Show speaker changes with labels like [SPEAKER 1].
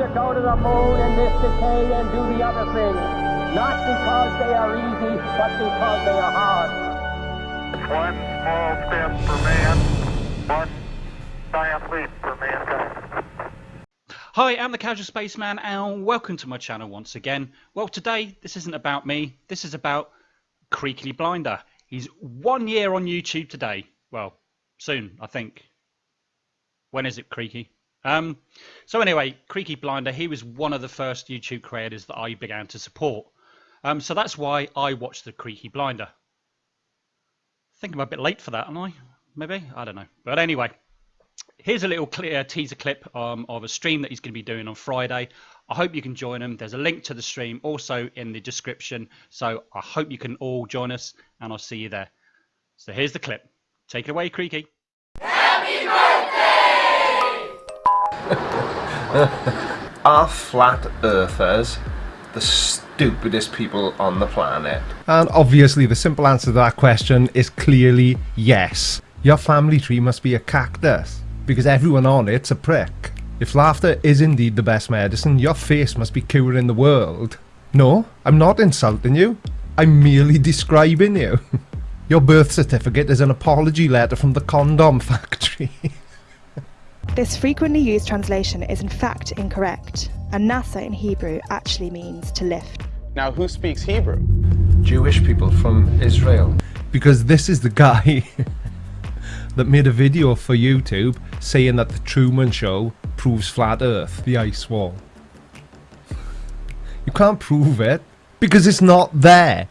[SPEAKER 1] to go to the moon in this decade and do the other things. Not because they are easy, but because they are hard.
[SPEAKER 2] One small step for man, one giant leap for mankind.
[SPEAKER 3] Hi, I'm the Casual Spaceman, and welcome to my channel once again. Well, today, this isn't about me, this is about Creaky Blinder. He's one year on YouTube today. Well, soon, I think. When is it, Creaky? Um, so anyway, Creaky Blinder, he was one of the first YouTube creators that I began to support. Um, so that's why I watched the Creaky Blinder. I think I'm a bit late for that, am I? Maybe? I don't know. But anyway, here's a little clear teaser clip um, of a stream that he's going to be doing on Friday. I hope you can join him. There's a link to the stream also in the description. So I hope you can all join us and I'll see you there. So here's the clip. Take it away, Creaky.
[SPEAKER 4] Are flat earthers the stupidest people on the planet?
[SPEAKER 5] And obviously the simple answer to that question is clearly yes. Your family tree must be a cactus, because everyone on it's a prick. If laughter is indeed the best medicine, your face must be curing the world. No, I'm not insulting you. I'm merely describing you. Your birth certificate is an apology letter from the condom factory.
[SPEAKER 6] This frequently used translation is in fact incorrect, and Nasa in Hebrew actually means to lift.
[SPEAKER 7] Now, who speaks Hebrew?
[SPEAKER 4] Jewish people from Israel.
[SPEAKER 5] because this is the guy that made a video for YouTube saying that the Truman Show proves flat earth, the ice wall. You can't prove it because it's not there.